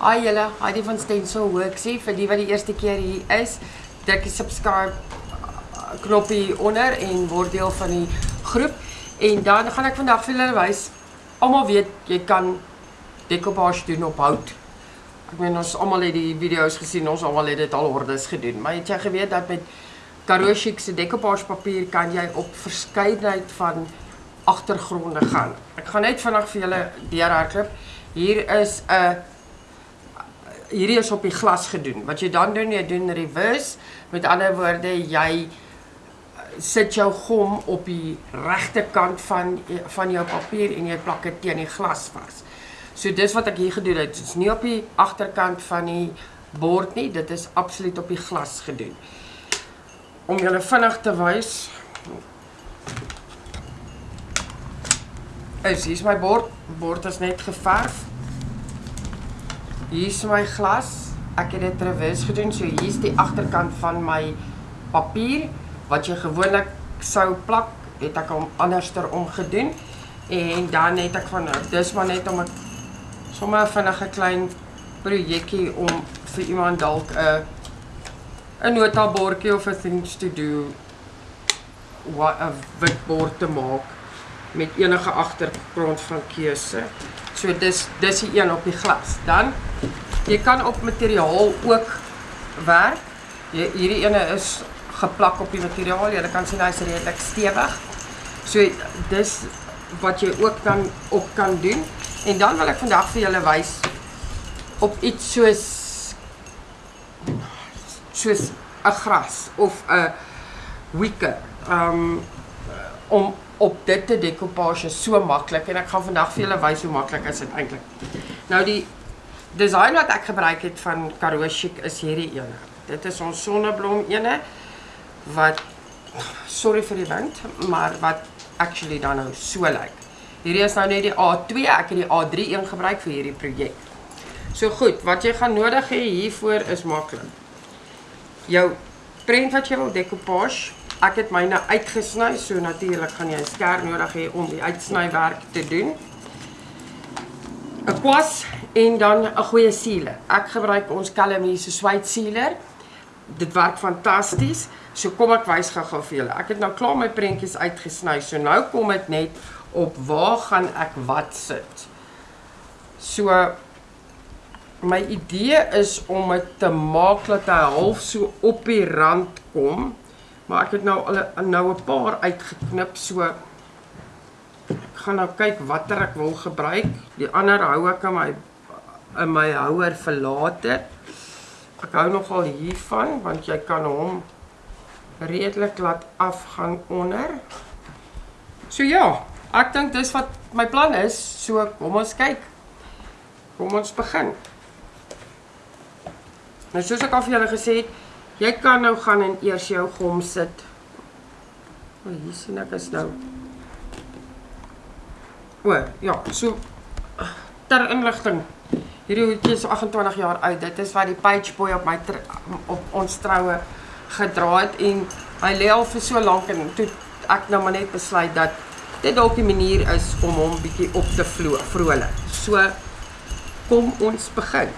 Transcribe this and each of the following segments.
Hi julle, Heidi van Stencil Worksie vir die wat die eerste keer hier is. Druk die subscribe uh, knoppie onder en word deel van die groep. En dan gaan ek vandag vir julle wys. Almal weet jy kan decoupage doen op hout. Ek meen ons almal het die video's gesien, ons almal het dit al hordes gedoen. Maar het jy geweet dat met Karoo Chic se decoupage papier kan jy op verskeidenheid van agtergronde gaan. Ek gaan net vinnig vir julle deurhardloop. Hier is 'n hierdie is op die glas gedoen. Wat jy dan doen, jy doen reverse. Met ander woorde, jy eh, sit jou gom op die regte kant van van jou papier en jy plak dit teen die glas vas. So dis wat ek hier gedoen het. Dit is nie op die agterkant van die bord nie, dit is absoluut op die glas gedoen. Om julle vinnig te wys. Hier is my bord. Bord is net geverf. Hier is my glas. Ek het dit reverse gedoen. So hier is die agterkant van my papier wat jy gewoonlik sou plak, het ek hom anderster omgedoen. En dan het ek van dis maar net om 'n sommer vinnig 'n klein projekkie om vir iemand dalk 'n 'n notabordjie of 'n things to do wat 'n witbord te maak met enige agtergrond van keuse. So dis dis die een op die glas. Dan jy kan op materiaal ook werk. Jy, hierdie ene is geplak op die materiaal. Jy kan sien hy's redelik stewig. So dis wat jy ook dan op kan doen. En dan wil ek vandag vir julle wys op iets soos soos 'n gras of 'n wicker. Um om op dit te decoupage so maklik en ek gaan vandag vir julle wys hoe maklik is dit eintlik. Nou die design wat ek gebruik het van Karoo Chic is hierdie ene. Dit is ons sonneblom ene wat sorry vir die wind, maar wat actually dan nou so lyk. Hierdie is nou net die A2, ek het die A3 een gebruik vir hierdie projek. So goed, wat jy gaan nodig hê hiervoor is maklik. Jou prent wat jy wil decoupage Ek het myne uitgesny, so natuurlik gaan jy 'n skerp nodig hê om die uitsnywerk te doen. 'n Kwas en dan 'n goeie sealer. Ek gebruik ons Calamie se swyt sealer. Dit werk fantasties. So kom ek wys gou-gou vir julle. Ek het nou klaar my prentjies uitgesny. So nou kom dit net op waar gaan ek wat sit. So my idee is om dit te maak dat hy half so op die rand kom Maar ek het nou al nou 'n paar uitgeknip so ek gaan nou kyk watter ek wil gebruik. Die ander hou ek in my in my houer vir later. Ek hou nogal hiervan want jy kan hom redelik laat afgaan onder. So ja, ek dink dis wat my plan is. So kom ons kyk. Kom ons begin. Nou soos ek al vir julle gesê het, Jy kan nou gaan en eers jou gom sit. O, oh, hier sien ek is nou. O, ja, so ter inligting. Hierdie hoedjie is 28 jaar oud. Dit is wat die page boy op my op ons troue gedra het en hy lê al vir so lank en toe ek nou maar net besluit dat dit dalk 'n manier is om hom bietjie op te vloei, vrolik. So kom ons begin.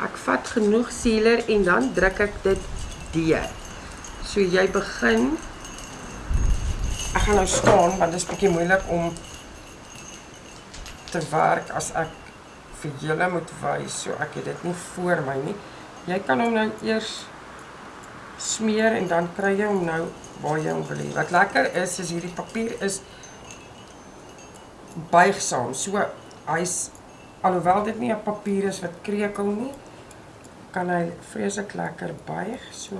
Ek vat genoeg sealer en dan druk ek dit deur. So jy begin Ek gaan nou staan want dit is bietjie moeilik om te werk as ek vir julle moet wys. So ek het dit nie voor my nie. Jy kan hom nou eers smeer en dan kry jy hom nou waar jy hom wil hê. Wat lekker is is hierdie papier is buigsaam. So hy's alhoewel dit nie 'n papier is wat krekel nie, kan hy vreeslik lekker buig so.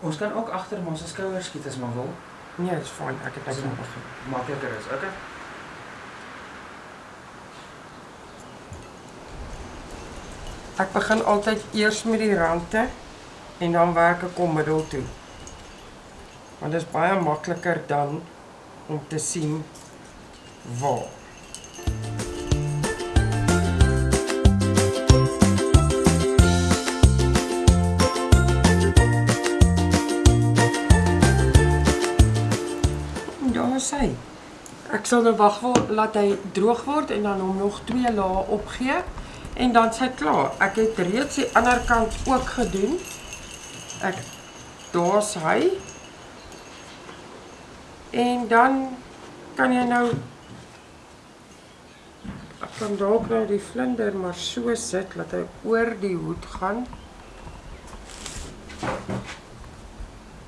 Ons kan ook agter ons skouers skiet as maar wil. Nee, dit is fyn. Ek het net nog. Makliker is. Okay. Ek begin altyd eers met die rande en dan werk ek om middel toe. Want dit is baie makliker dan om te sien waar. Is hy. Ek sal nou wag laat hy droog word en dan hom nog twee lae opgee en dan sy klaar. Ek het reeds die ander kant ook gedoen. Ek daar's hy. En dan kan jy nou ek kan dalk nou die vlinder maar so sit dat hy oor die hoed gaan.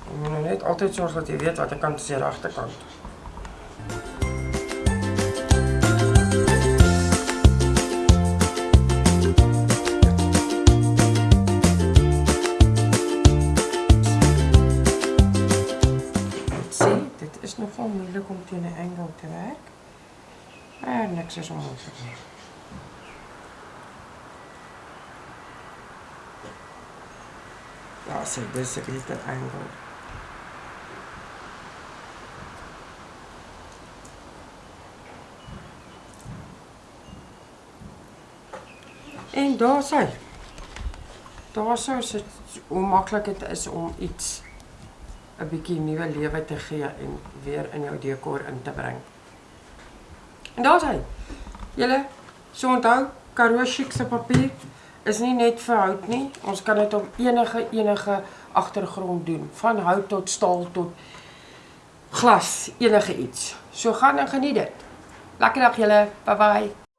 Jy moet nou net altyd sorg dat jy weet watter kant is die regterkant. Sien, dit is nogal moeilik om teen 'n angle te werk. Maar niks is onmoontlik nie. Ja, sê dis 'n beter angle. En daar sy. Daar sou sit hoe maklik dit is om iets 'n bietjie nuwe lewe te gee en weer in jou dekor in te bring. En daar's hy. Julle so onthou Karoo Chic se papier is nie net vir hout nie. Ons kan dit op enige enige agtergrond doen, van hout tot staal tot glas, enige iets. So gaan en geniet dit. Lekker dag julle. Bye bye.